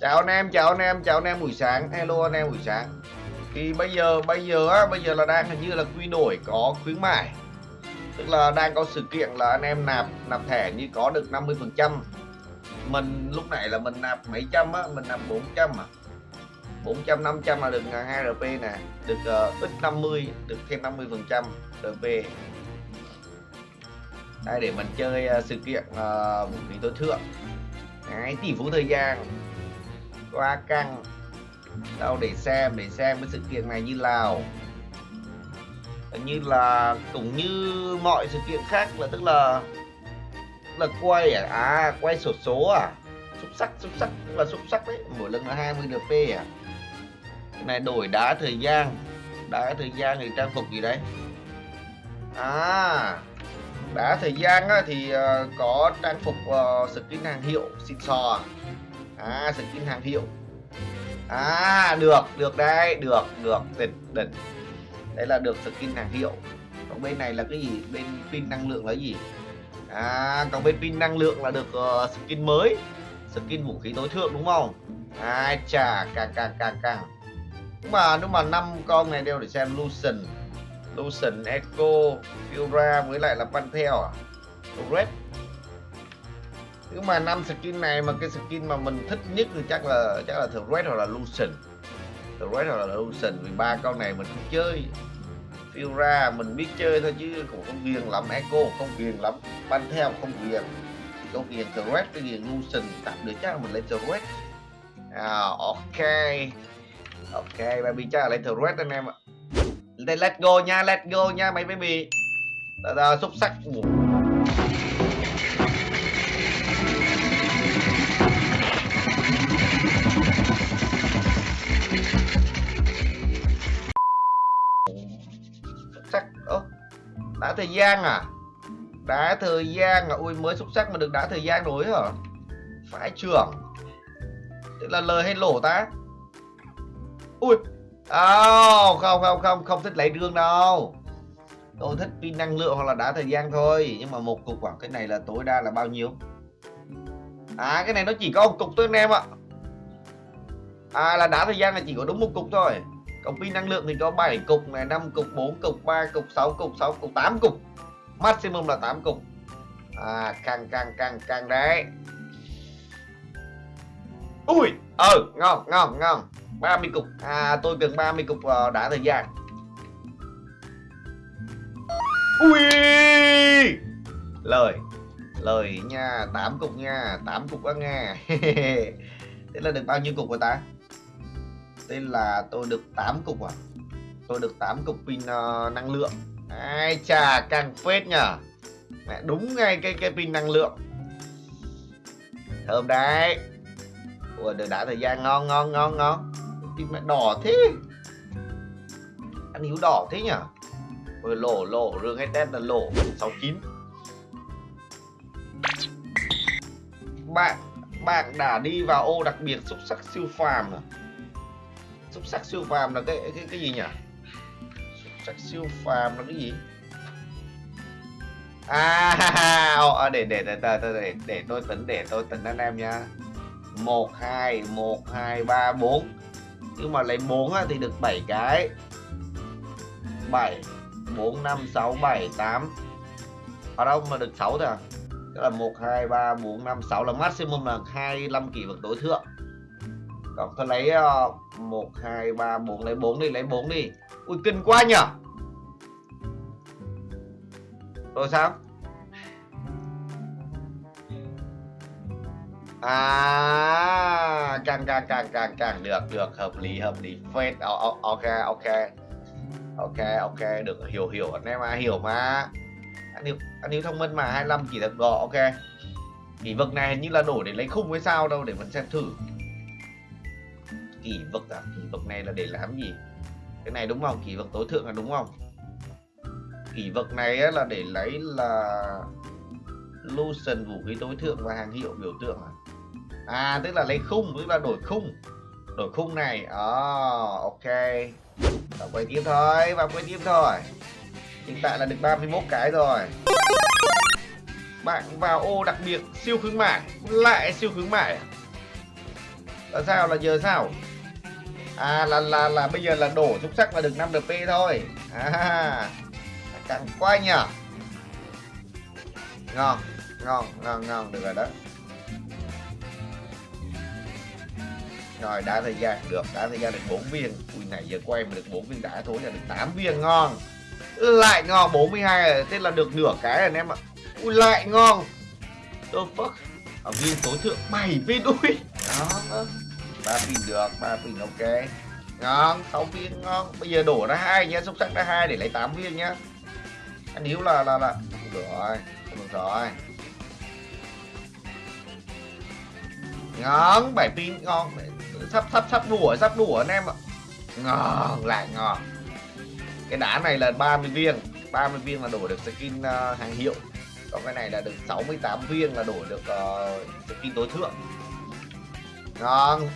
chào anh em chào anh em chào anh em buổi sáng. Hello anh em buổi sáng. Thì bây giờ bây giờ á bây giờ là đang hình như là quy đổi có khuyến mại. Tức là đang có sự kiện là anh em nạp nạp thẻ như có được 50 phần trăm. Mình lúc này là mình nạp mấy trăm á mình nạp 400 à. 400 500 là được 2 RP nè được uh, ít 50 được thêm 50 phần trăm RP đây để mình chơi uh, sự kiện uh, vũ khí tối thượng. Đấy, tỷ phú thời gian quá căng. Đâu để xem để xem cái sự kiện này như nào. Như là cũng như mọi sự kiện khác là tức là là quay à, à quay sổ số à? Xúc sắc xúc sắc là xúc sắc đấy. Mỗi lần là 20 rp à? Cái này đổi đá thời gian. Đá thời gian thì trang phục gì đấy? À đá thời gian á, thì uh, có trang phục uh, skin hàng hiệu xịn sò à? À skin hàng hiệu à được được đây được được đỉnh đỉnh đây là được skin hàng hiệu còn bên này là cái gì? Bên pin năng lượng là gì? À còn bên pin năng lượng là được uh, skin mới. Skin vũ khí tối thượng đúng không? Ai à, chà càng càng càng càng nhưng mà nhưng mà năm con này đều để xem Lucian Lucian Echo Fura với lại là Panthea à? Red nhưng mà năm skin này mà cái skin mà mình thích nhất thì chắc là chắc là thường Red hoặc là Lucian thường Red hoặc là Lucian vì ba con này mình không chơi. Fura mình biết chơi thôi chứ cũng không ghiền lắm. Echo không ghiền lắm. Panthea không ghiền. Không ghiền The Red cái ghiền Lucian tạm được chắc là mình lấy The Red. À, ok. Ok baby chắc là lấy The Red anh em ạ. Let's go nha let's go nha mấy baby. Xúc sắc. Sắc thời gian à? Đá thời gian à? Ui mới xúc sắc mà được đá thời gian rồi hả? Phải trưởng. Tức là lời hay lỗ ta? Ui. Oh, không không không không thích lấy đường đâu. Tôi thích pin năng lượng hoặc là đá thời gian thôi. Nhưng mà một cục khoảng cái này là tối đa là bao nhiêu? À cái này nó chỉ có một cục thôi anh em ạ. À là đá thời gian là chỉ có đúng một cục thôi còn pin năng lượng thì có 7 cục này 5 cục 4 cục 3 cục 6 cục 6 cục 8 cục. Maximum là 8 cục. À càng càng càng càng đấy. Ui ờ ừ ngon ngon. Ngon 30 cục. À tôi cần 30 cục uh, đã thời gian. Ui! Lời lời nha 8 cục nha 8 cục đó nha thế là được bao nhiêu cục rồi ta? Đây là tôi được 8 cục à? Tôi được 8 cục pin uh, năng lượng. Ai chà càng phết nhở mẹ đúng ngay cái cái pin năng lượng. Thơm đấy. Ủa được đã thời gian ngon ngon ngon ngon. Pin mẹ đỏ thế. Ăn hiếu đỏ thế nhở vừa lổ lổ rương hay test là lổ. 69 bạn bạn đã đi vào ô đặc biệt xúc sắc siêu phàm à? Xúc sắc siêu phàm là cái cái cái gì nhỉ? Xúc sắc siêu phàm là cái gì? À ờ, để để để để để, để tôi tính để tôi tính anh em nha. Một hai một hai ba bốn. Nhưng mà lấy 4 thì được 7 cái. 7 4 5 6 7 8 ở đâu mà được 6 thôi à? Tức là 1 2 3 4 5 6 là maximum là 25 kỷ vật tối thượng còn tôi lấy ờ, một, hai, ba, bốn, lấy bốn đi, lấy bốn đi. Ui, kinh quá nhở rồi sao? À càng càng càng càng càng được được. Hợp lý hợp lý. Phết. Ờ, ờ, ok ok. Ok ok. Được, hiểu hiểu. Anh em mà hiểu mà. Anh hiểu anh hiểu thông minh mà. 25 chỉ được gọ ok. Kỷ vực này hình như là đổi để lấy khung hay sao đâu, để mình xem thử kỷ vực à? Kỷ vực này là để làm gì? Cái này đúng không? Kỷ vực tối thượng là đúng không? Kỷ vực này là để lấy là Lucian vũ khí tối thượng và hàng hiệu biểu tượng à? À tức là lấy khung tức là đổi khung. Đổi khung này. Oh, ok. Vào quay tiếp thôi vào quay tiếp thôi. Hiện tại là được 31 cái rồi. Bạn vào ô đặc biệt siêu khuyến mại lại siêu khuyến mại à? là sao? Là giờ sao? À là là là bây giờ là đổ xúc sắc là được 5 đp thôi. À càng quá nhỉ. Ngon ngon ngon ngon, được rồi đó. Rồi, đã thời gian được, đã thời gian được 4 viên. Ui này giờ quay mà được 4 viên đã thôi là được 8 viên, ngon. Lại ngon 42 rồi thế là được nửa cái rồi anh em ạ. Ui, lại ngon. The fuck? Ở viên tối thượng 7 viên ui đó ba pin được ba pin ok. Ngon sáu viên ngon. Bây giờ đổ ra hai nhá xúc sắc ra hai để lấy 8 viên nhá anh hiếu là là là. Không được rồi không được rồi. Ngon bảy pin ngon. Sắp sắp sắp đùa sắp đùa anh em ạ. Ngon lại ngon. Cái đá này là 30 viên 30 viên là đổi được skin uh, hàng hiệu. Còn cái này là được 68 viên là đổi được uh, skin tối thượng ngon.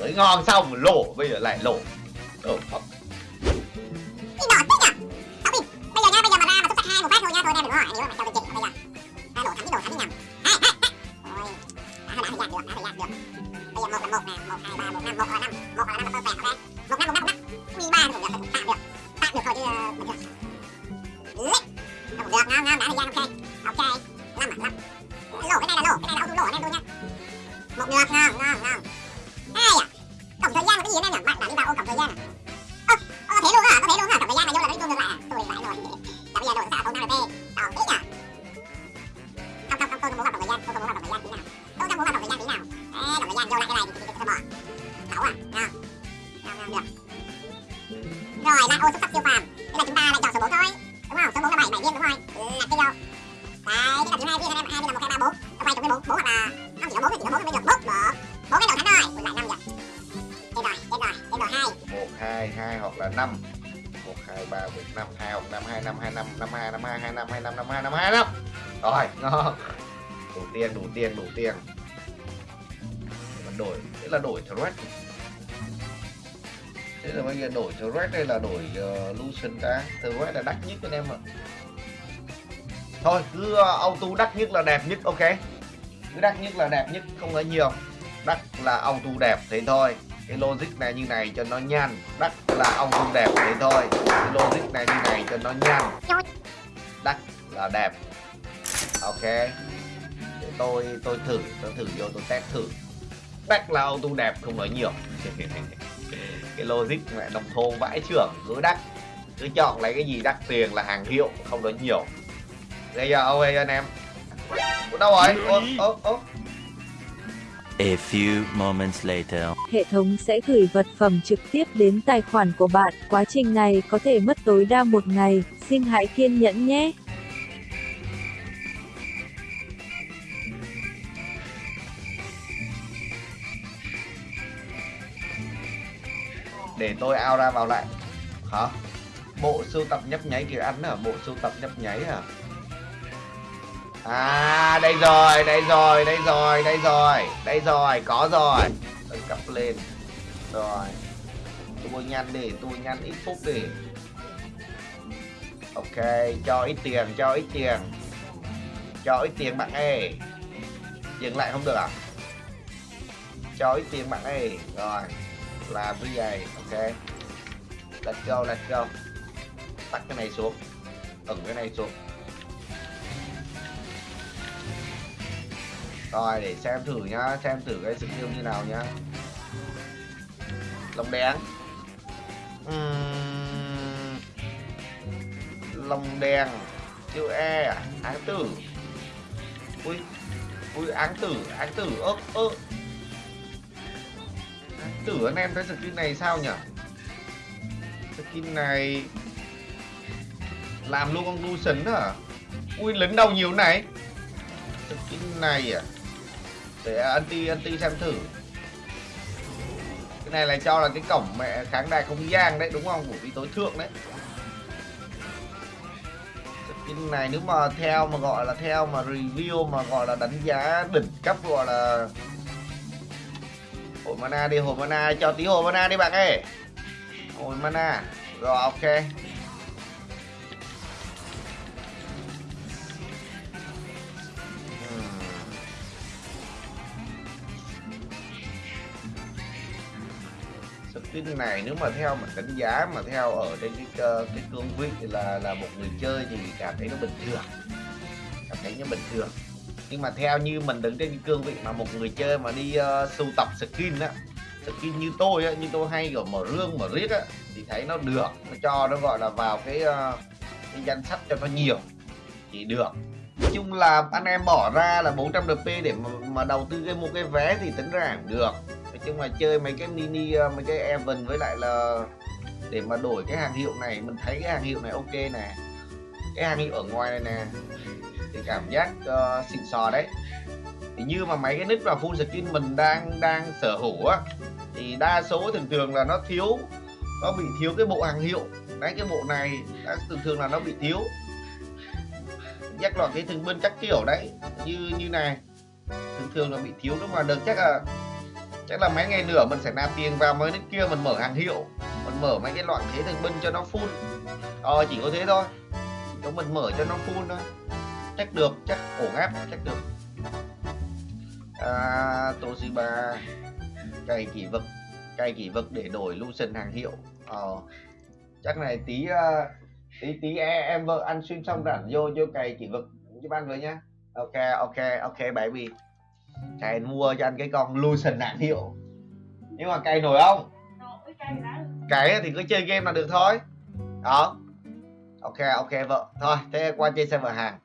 Mới ngon xong lổ bây giờ lại lỗ oh, fuck. bây giờ nha bây giờ mà ra 4 hoặc là 5 chỉ có 4 thì chỉ có 4 bây giờ 4 được 4 cái đầu thánh rồi còn lại năm giờ Chết rồi, chết rồi, chết rồi 2 1, 2, 2 hoặc là 5 1, 2, 3, 4, 5, 2 hoặc năm hai năm hai năm năm hai năm hai hai năm hai năm 5, 2, 5, 2, 5 Rồi, ngon. Đủ tiền, đủ tiền, đủ tiền. Đổi, thế là đổi thread. Thế là bây giờ đổi thread đây là đổi ờ, uh, Lucian ta Thread là đắt nhất anh em ạ. Thôi cứ uh, auto đắt nhất là đẹp nhất ok? Cứ đắt nhất là đẹp nhất, không có nhiều. Đắt là ông tu đẹp thế thôi. Cái logic này như này cho nó nhanh đắt là ông tu đẹp thế thôi. Cái logic này như này cho nó nhanh đắt là đẹp. Ok. Để tôi tôi thử tôi thử vô, tôi test thử. Đắt là ông tu đẹp, không nói nhiều. Cái logic mẹ nông thôn vãi trưởng, cứ đắt. Cứ chọn lấy cái gì đắt tiền là hàng hiệu, không nói nhiều. Bây giờ, ok anh em. Ủa, đâu rồi ô ô ô A few moments later. Hệ thống sẽ gửi vật phẩm trực tiếp đến tài khoản của bạn. Quá trình này có thể mất tối đa một ngày. Xin hãy kiên nhẫn nhé. để tôi ao ra vào lại hả bộ sưu tập nhấp nháy kìa ăn hả bộ sưu tập nhấp nháy hả à đây rồi đây rồi đây rồi đây rồi đây rồi, có rồi. Tôi cấp lên. Rồi. Tôi nhanh đi tôi nhanh ít phút đi ok, cho ít tiền, cho ít tiền. Cho ít tiền bạn ơi. Dừng lại không được à? Cho ít tiền bạn ơi. Rồi, làm cái gì ok. Let's go let's go. Tắt cái này xuống. Ẩn cái này xuống. Rồi, để xem thử nhá, xem thử cái sự tiêu như nào nhá. Lồng đen uhm. lồng đen chữ e áng tử. Ui ui, áng tử áng tử, ơ ơ. Áng tử anh em thấy skin này sao nhỉ skin này làm luôn con Lucian à ui, lính đâu nhiều này? Skin này à? Để anti anti xem thử. Cái này là cho là cái cổng mẹ kháng đài không gian đấy, đúng không? Của vị tối thượng đấy. Cái này nếu mà theo mà gọi là theo mà review mà gọi là đánh giá đỉnh cấp gọi là hồi mana đi, hồi mana, cho tí hồi mana đi bạn ơi. Hồi mana. Rồi, ok. Skin này nếu mà theo mà đánh giá mà theo ở trên cái cái cương vị là là một người chơi thì cảm thấy nó bình thường. Cảm thấy nó bình thường. Nhưng mà theo như mình đứng trên cái cương vị mà một người chơi mà đi uh, sưu tập skin á skin như tôi á như tôi hay kiểu mở rương mở riết á thì thấy nó được. Nó cho nó gọi là vào cái uh, cái danh sách cho nó nhiều. Thì được. Nói chung là anh em bỏ ra là 400 DP để mà, mà đầu tư cái mua cái vé thì tính ra cũng được chứ mà chơi mấy cái mini ờ, mấy cái event với lại là để mà đổi cái hàng hiệu này mình thấy cái hàng hiệu này ok nè. Cái hàng hiệu ở ngoài này nè. Thì cảm giác uh, xịn sò đấy. Thì như mà mấy cái nick và full skin mình đang đang sở hữu á thì đa số thường thường là nó thiếu nó bị thiếu cái bộ hàng hiệu. Đấy cái bộ này đã thường thường là nó bị thiếu. Chắc là cái thường bên các kiểu đấy. Như như này thường thường là bị thiếu. Nhưng mà được chắc là chắc là mấy ngày nữa mình sẽ nạp tiền vào mấy nick kia mình mở hàng hiệu. Mình mở mấy cái loại thế thành binh cho nó full. Ờ chỉ có thế thôi. Cho mình mở cho nó full thôi. Chắc được chắc ổn áp chắc được. À, Toshiba cày kỷ vực cày kỷ vực để đổi Lucian hàng hiệu. Ờ chắc này tí uh, tí tí em, em vợ ăn xuyên xong rảnh vô vô cày kỷ vực giúp ăn với nhá. Ok ok ok baby cày mua cho anh cái con Lucian hàng hiệu. Nhưng mà cày nổi không? Cày thì cứ chơi game là được thôi. Đó. Ok ok vợ. Thôi thế qua chơi server hàng